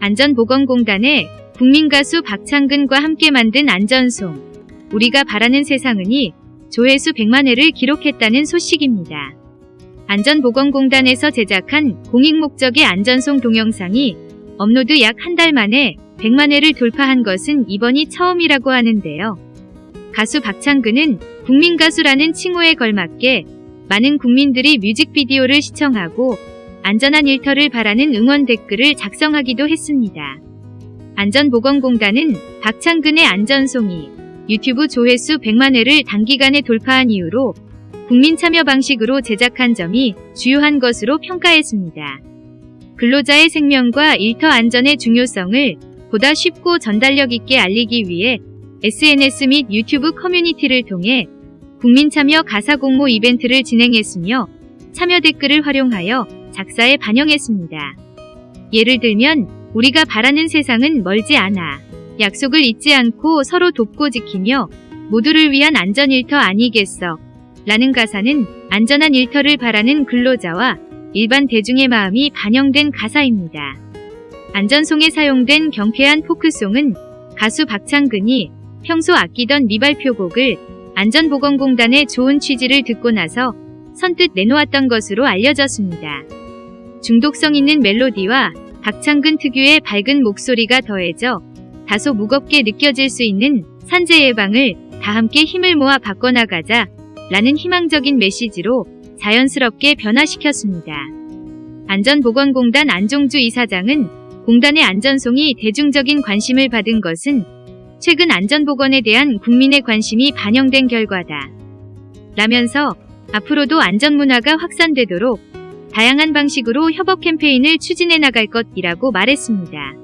안전보건공단의 국민가수 박창근과 함께 만든 안전송 우리가 바라는 세상은이 조회수 100만 회를 기록했다는 소식입니다. 안전보건공단에서 제작한 공익 목적의 안전송 동영상이 업로드 약 한 달 만에 100만 회를 돌파한 것은 이번이 처음이라고 하는데요. 가수 박창근은 국민가수라는 칭호에 걸맞게 많은 국민들이 뮤직비디오를 시청하고 안전한 일터를 바라는 응원 댓글을 작성하기도 했습니다. 안전보건공단은 박창근의 안전송이 유튜브 조회수 100만 회를 단기간에 돌파한 이후로 국민 참여 방식으로 제작한 점이 주요한 것으로 평가했습니다. 근로자의 생명과 일터 안전의 중요성을 보다 쉽고 전달력 있게 알리기 위해 SNS 및 유튜브 커뮤니티를 통해 국민 참여 가사 공모 이벤트를 진행했으며 참여 댓글을 활용하여 작사에 반영했습니다. 예를 들면 우리가 바라는 세상은 멀지 않아 약속을 잊지 않고 서로 돕고 지키며 모두를 위한 안전 일터 아니겠어 라는 가사는 안전한 일터를 바라는 근로자와 일반 대중의 마음이 반영된 가사입니다. 안전송에 사용된 경쾌한 포크송은 가수 박창근이 평소 아끼던 미발표곡을 안전보건공단의 좋은 취지를 듣고 나서 선뜻 내놓았던 것으로 알려졌습니다. 중독성 있는 멜로디와 박창근 특유의 밝은 목소리가 더해져 다소 무겁게 느껴질 수 있는 산재 예방을 다 함께 힘을 모아 바꿔나가자 라는 희망적인 메시지로 자연스럽게 변화시켰습니다. 안전보건공단 안종주 이사장은 공단의 안전송이 대중적인 관심을 받은 것은 최근 안전보건에 대한 국민의 관심이 반영된 결과다. 라면서 앞으로도 안전문화가 확산되도록 다양한 방식으로 협업 캠페인을 추진해 나갈 것이라고 말했습니다.